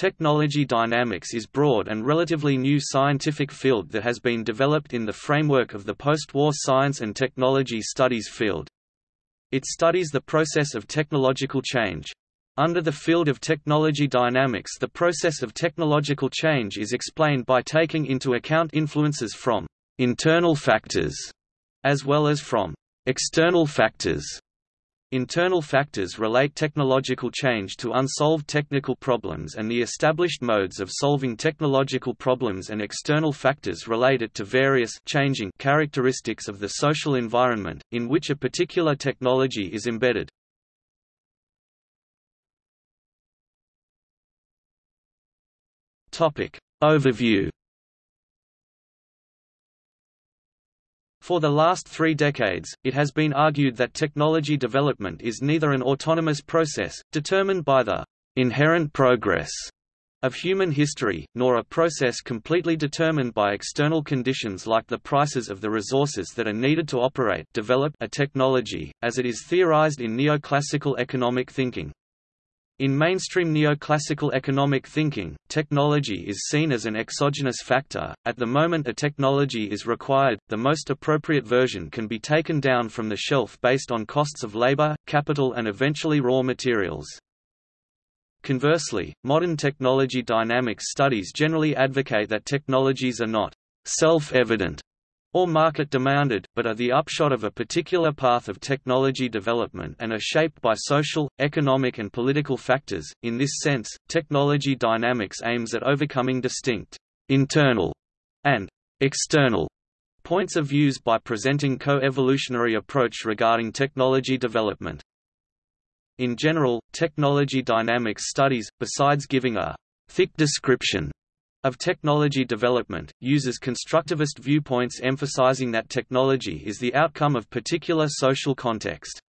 Technology dynamics is broad and relatively new scientific field that has been developed in the framework of the post-war science and technology studies field. It studies the process of technological change. Under the field of technology dynamics the process of technological change is explained by taking into account influences from «internal factors» as well as from «external factors» Internal factors relate technological change to unsolved technical problems and the established modes of solving technological problems and external factors relate it to various changing characteristics of the social environment, in which a particular technology is embedded. Overview For the last three decades, it has been argued that technology development is neither an autonomous process, determined by the inherent progress of human history, nor a process completely determined by external conditions like the prices of the resources that are needed to operate develop a technology, as it is theorized in neoclassical economic thinking. In mainstream neoclassical economic thinking, technology is seen as an exogenous factor. At the moment a technology is required, the most appropriate version can be taken down from the shelf based on costs of labor, capital and eventually raw materials. Conversely, modern technology dynamics studies generally advocate that technologies are not self-evident or market demanded, but are the upshot of a particular path of technology development and are shaped by social, economic and political factors. In this sense, technology dynamics aims at overcoming distinct internal and external points of views by presenting co-evolutionary approach regarding technology development. In general, technology dynamics studies, besides giving a thick description of technology development, uses constructivist viewpoints emphasizing that technology is the outcome of particular social context.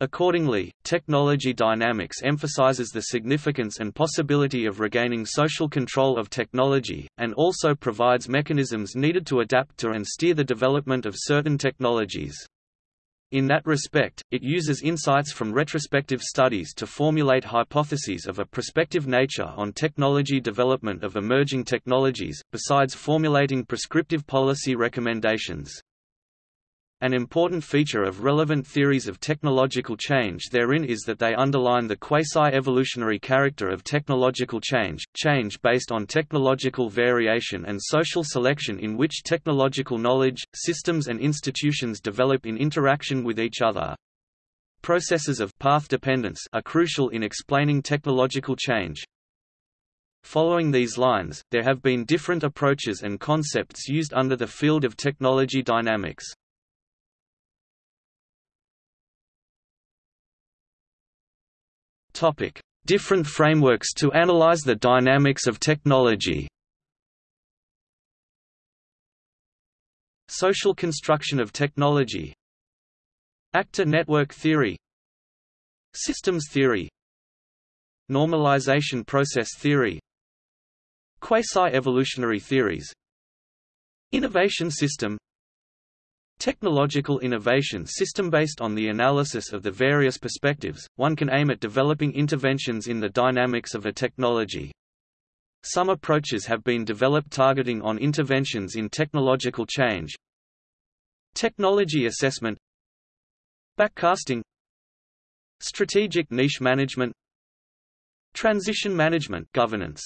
Accordingly, technology dynamics emphasizes the significance and possibility of regaining social control of technology, and also provides mechanisms needed to adapt to and steer the development of certain technologies. In that respect, it uses insights from retrospective studies to formulate hypotheses of a prospective nature on technology development of emerging technologies, besides formulating prescriptive policy recommendations. An important feature of relevant theories of technological change therein is that they underline the quasi-evolutionary character of technological change, change based on technological variation and social selection in which technological knowledge, systems and institutions develop in interaction with each other. Processes of path dependence are crucial in explaining technological change. Following these lines, there have been different approaches and concepts used under the field of technology dynamics. Topic: Different frameworks to analyze the dynamics of technology. Social construction of technology. Actor network theory. Systems theory. Normalization process theory. Quasi-evolutionary theories. Innovation system Technological innovation system based on the analysis of the various perspectives, one can aim at developing interventions in the dynamics of a technology. Some approaches have been developed targeting on interventions in technological change. Technology assessment Backcasting Strategic niche management Transition management governance